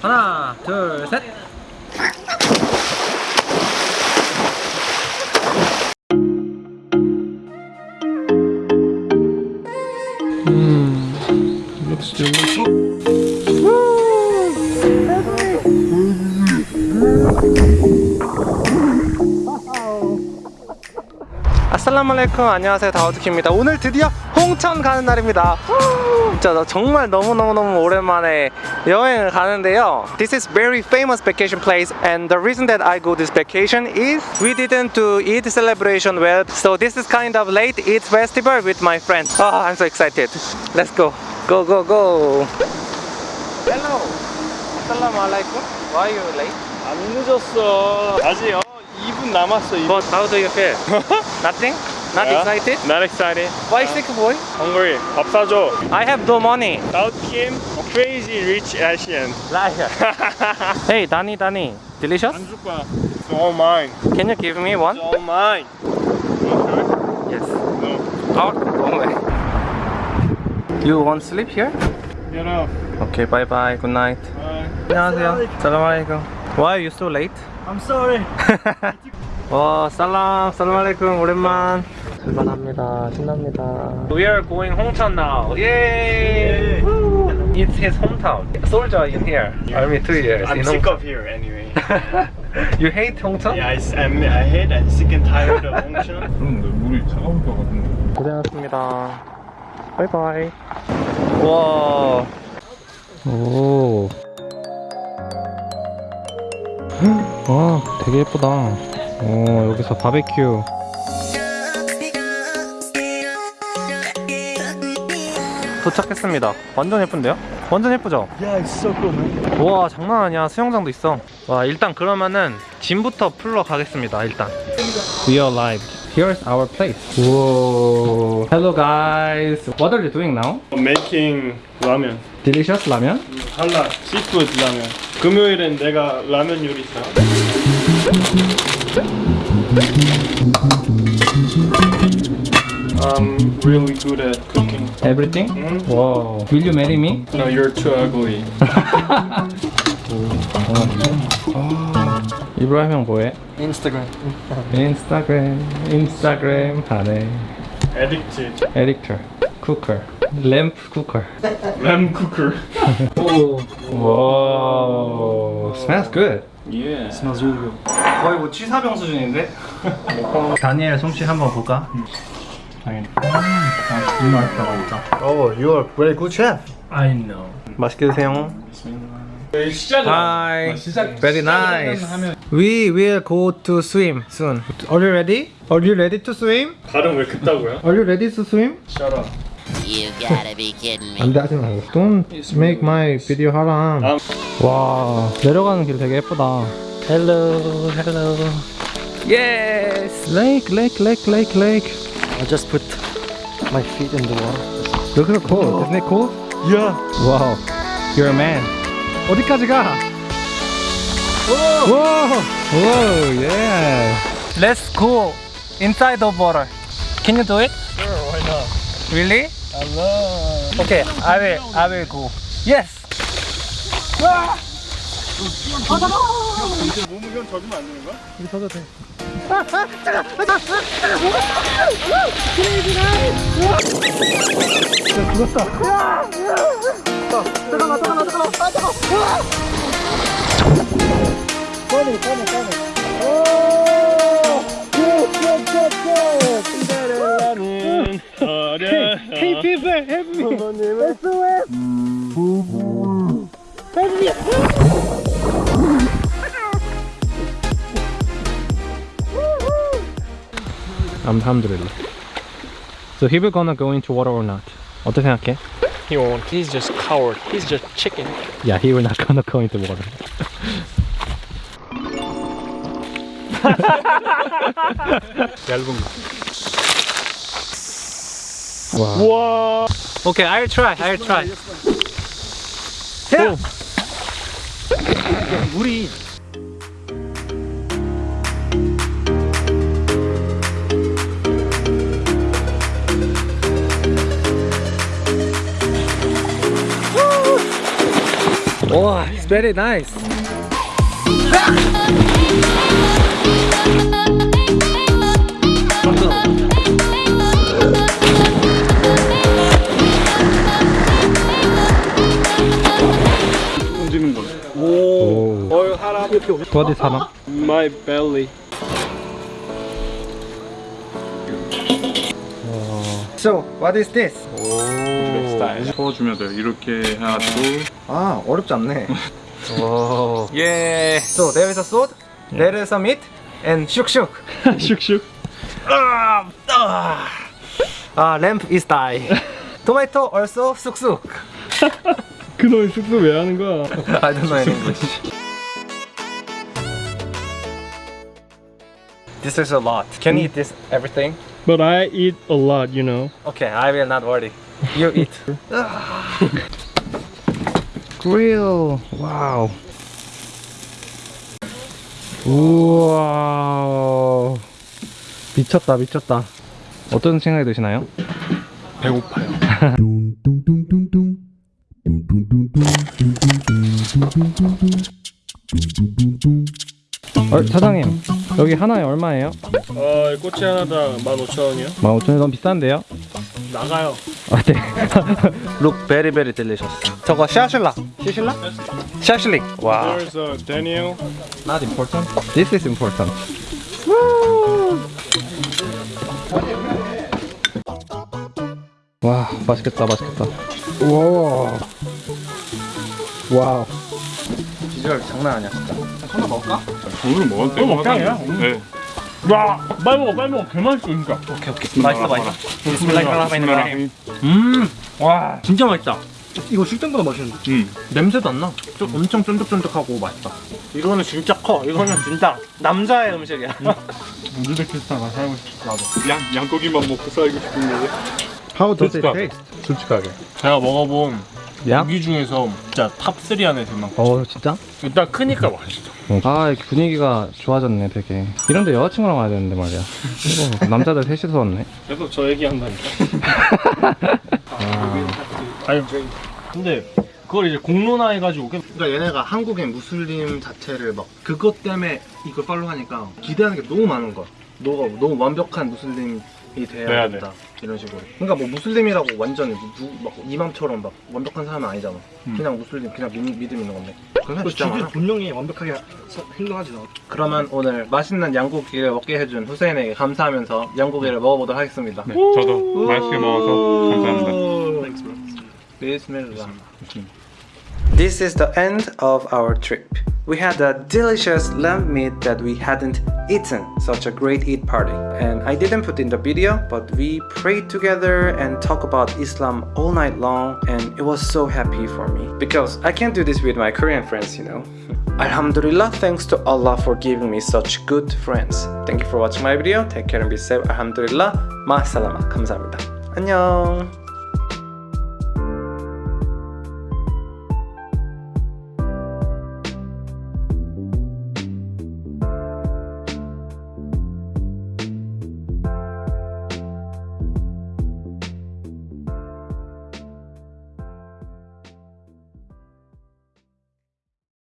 하나 둘셋 음, looks delicious. 살라말레이쿰 안녕하세요 다우드키입니다 오늘 드디어 홍천 가는 날입니다 진짜 나 정말 너무너무너무 오랜만에 여행을 가는데요 This is very famous vacation place and the reason that I go this vacation is we didn't do Eid celebration well so this is kind of late Eid festival with my friends oh, I'm so excited Let's go go go go Hello Assalamualaikum Why are you late? 안 늦었어. 아직 어, 2분 남았어. 2분. But how do you feel? Nothing? Not Yeah? excited? Not excited. Why sick boy? Hungry. 밥 사줘. I have no money South Kim, crazy rich Asian. Liar. hey, Danny, Danny. Delicious? 안 줄 거야. It's all mine. Can you give me one? It's all mine. Okay? Yes. No. Oh, wrong way. You want sleep here? Get up. Okay, bye bye. Good night. Bye. 안녕하세요. 살라말레이쿰. Why are you so late? I'm sorry. 와, 살람, 살라말레이쿰. 오랜만. 출발합니다. 신납니다. We are going 홍천 now. Yay! Woo! It's his hometown. Soldier in here. Army two years. I'm sick Hongcheon. of here anyway. you hate 홍천? yeah, I, I'm, I hate and sick and tired of Hongcheon. 그런데 물이 차가울 것 같은데 고생하셨습니다. 바이바이. 와. 오. 와, 되게 예쁘다. 오, 여기서 바베큐. 도착했습니다. 완전 예쁜데요? 완전 예쁘죠? So cool, man. 와 장난 아니야 수영장도 있어 와 일단 그러면은 짐부터 풀러 가겠습니다 일단 We are live Here's our place Whoa Hello guys What are you doing now? Making 라면. Delicious 라면? Halal seafood 라면. 금요일엔 내가 라면 요리사. I'm really good at cooking. Everything? Mhm. Wow Will you marry me? No, you're too ugly. 이브라임 형 뭐해? Instagram. 인스타그램 인스타그램 하네 Addicted. 에릭터 쿠커 램프 쿠커 Lamb cooker. 와 Smells good Yeah. Smells really good. 거의 뭐 취사병 수준인데? 다니엘 솜씨 한번 볼까? 당연히 이 맛있다 진짜 Oh, you are very good chef I know. 맛있게 드세요. Hi Very nice We will go to swim soon Are you ready? Are you ready to swim? 발음 왜 그따구야? Are you ready to swim? Shut up. You gotta be kidding me. 안돼 하지 말고 Don't make my video 하람 아. 와 내려가는 길 되게 예쁘다 Hello hello Yes Lake lake lake lake lake I just put my feet in the water Look at the cold Isn't it cold? Yeah Wow You're a man 어디까지 가? Whoa Whoa yeah Let's go inside the water Can you do it? Sure, why not? Really? Love. Okay, I will, I will go. Yes. 몸무게는 져주면 안 되는 거야? 이거 져도 돼. 야, 죽었다. 잠깐만, 잠깐만, 잠깐만. 아, 잠깐만. 꺼내, 꺼내, 꺼내. 어려. Hey, people, help me. SOS. Help me. Alhamdulillah. So he will gonna go into water or not? 어떻게 생각해? He won't. He's just coward. He's just chicken. Yeah, he will not gonna go into water. 얇은 거. Wow. Whoa. Okay, I'll try. I'll try. Yeah. 물이 Oh, it's very nice. 어 할아버지. 어디 사나? My belly. So, what is this? 스타일. 풀어주면 돼요. 이렇게 해가지고 아, 어렵지 않네. 오. 예. So, there is a sword, there is a meat, and 슉슉. 슉슉. 아, lamp is die. Tomato also 쑥쑥. 그놈의 숙소 왜 하는 거야? I don't know English. This is a lot. Can you eat this everything? But I eat a lot, you know. Okay, I will not worry. You eat. Grill. 와우. 우와. 미쳤다, 미쳤다. 어떤 생각이 드시나요? 배고파요. 어, 사장님, 여기 하나에 얼마예요? 어, 꼬치 하나당 15,000원이요? 15,000원 너무 비싼데요? 나가요. 아, 네. Look very very delicious. 저거 샤실라. 샤실라? 샤실릭. 와. There's a Daniel. Not important. This is important. 와, 맛있겠다, 맛있겠다. 와. Wow. 비주얼 장난 아니야 진짜. 하나 먹을까? 오늘 먹어도 또 먹방이야? 네. 와, 빨리 먹어, 빨리 먹어. 개맛있어, 진짜. 오케이 오케이. 맛있어 맛있어. بسم الله الرحمن الرحيم. 음, 와 진짜 맛있다. 이거 쉴 때보다 맛있는데. 음. 냄새도 안 나. 좀 엄청 쫀득쫀득하고 맛있다. 이거는 진짜 커. 이거는 진짜 남자의 음식이야. 우즈베키스탄 가서 살고 싶어, 나도. 양 양고기만 먹고 살고 싶은데. How does it 솔직하게. taste? 솔직하게. 제가 먹어본 야? 고기 중에서 진짜 top 3 안에 들 만큼. 어, 진짜? 일단 크니까 맛있어. 아, 이렇게 분위기가 좋아졌네, 되게. 이런데 여자친구랑 와야 되는데 말이야. 이거 남자들 셋이서 왔네. 계속 저 얘기한다니까. 아니, 근데 그걸 이제 공론화해가지고 그러니까 얘네가 한국인 무슬림 자체를 막 그것 때문에 이걸 팔로우 하니까 기대하는 게 너무 많은 거야. 너가 너무 완벽한 무슬림 이 돼야 돼야 된다 이런 식으로. 그러니까 뭐 무슬림이라고 완전 누, 막 이맘처럼 막 완벽한 사람은 아니잖아. 그냥 무슬림 그냥 믿, 믿음 있는 건데. 그런 사람 진짜 많아. 분명히 완벽하게 행동하지 나. 그러면 오늘 맛있는 양고기를 먹게 해준 후세인에게 감사하면서 양고기를 먹어보도록 하겠습니다. 네, 저도 맛있게 먹어서 감사합니다. 비스밀라. This is the end of our trip. We had a delicious lamb meat that we hadn't eaten, such a great eat party. And I didn't put in the video, but we prayed together and talked about Islam all night long, and it was so happy for me. Because I can't do this with my Korean friends, you know. Alhamdulillah, thanks to Allah for giving me such good friends. Thank you for watching my video. Take care and be safe. Alhamdulillah. Ma salama. 감사합니다. 안녕.